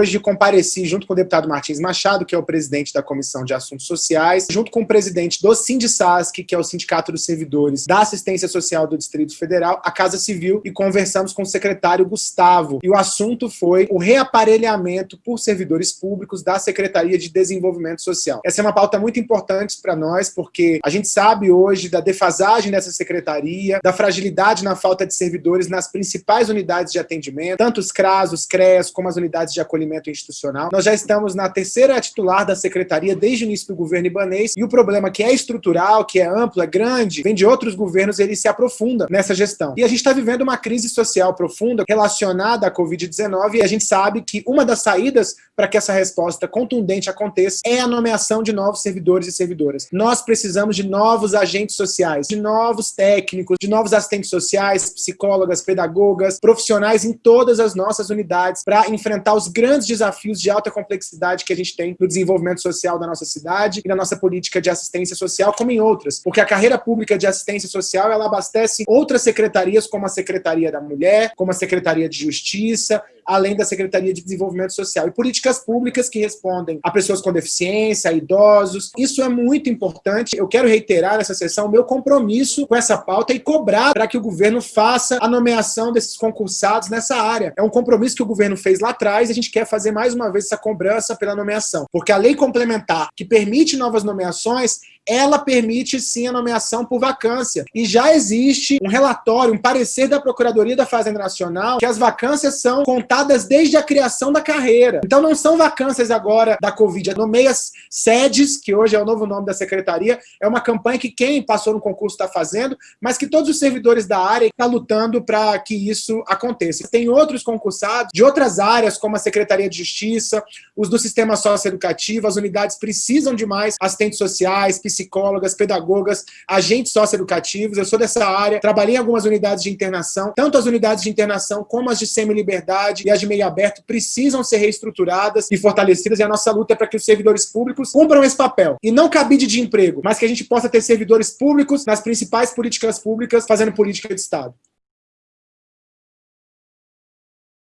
hoje compareci junto com o deputado Martins Machado, que é o presidente da Comissão de Assuntos Sociais, junto com o presidente do Sindisasc, que é o Sindicato dos Servidores da Assistência Social do Distrito Federal, a Casa Civil, e conversamos com o secretário Gustavo. E o assunto foi o reaparelhamento por servidores públicos da Secretaria de Desenvolvimento Social. Essa é uma pauta muito importante para nós, porque a gente sabe hoje da defasagem dessa secretaria, da fragilidade na falta de servidores nas principais unidades de atendimento, tanto os CRAS, os CREAS, como as unidades de acolhimento institucional. Nós já estamos na terceira titular da secretaria desde o início do governo ibanês, e o problema que é estrutural, que é amplo, é grande, vem de outros governos, ele se aprofunda nessa gestão. E a gente está vivendo uma crise social profunda relacionada à Covid-19, e a gente sabe que uma das saídas para que essa resposta contundente aconteça é a nomeação de novos servidores e servidoras. Nós precisamos de novos agentes sociais, de novos técnicos, de novos assistentes sociais, psicólogas, pedagogas, profissionais em todas as nossas unidades para enfrentar os grandes desafios de alta complexidade que a gente tem no desenvolvimento social da nossa cidade e na nossa política de assistência social, como em outras. Porque a carreira pública de assistência social, ela abastece outras secretarias, como a Secretaria da Mulher, como a Secretaria de Justiça, além da Secretaria de Desenvolvimento Social. E políticas públicas que respondem a pessoas com deficiência, a idosos. Isso é muito importante. Eu quero reiterar nessa sessão o meu compromisso com essa pauta e cobrar para que o governo faça a nomeação desses concursados nessa área. É um compromisso que o governo fez lá atrás e a gente quer fazer mais uma vez essa cobrança pela nomeação. Porque a lei complementar que permite novas nomeações, ela permite sim a nomeação por vacância. E já existe um relatório, um parecer da Procuradoria da Fazenda Nacional que as vacâncias são contadas desde a criação da carreira. Então não são vacâncias agora da Covid, é nomeia sedes, que hoje é o novo nome da secretaria, é uma campanha que quem passou no concurso está fazendo, mas que todos os servidores da área estão lutando para que isso aconteça. Tem outros concursados de outras áreas, como a Secretaria de Justiça, os do Sistema Socioeducativo, as unidades precisam de mais assistentes sociais, psicólogas, pedagogas, agentes socioeducativos. Eu sou dessa área, trabalhei em algumas unidades de internação, tanto as unidades de internação como as de semi-liberdade e as de meio aberto precisam ser reestruturadas e fortalecidas, e a nossa luta é para que os servidores públicos cumpram esse papel. E não cabide de emprego, mas que a gente possa ter servidores públicos nas principais políticas públicas fazendo política de Estado.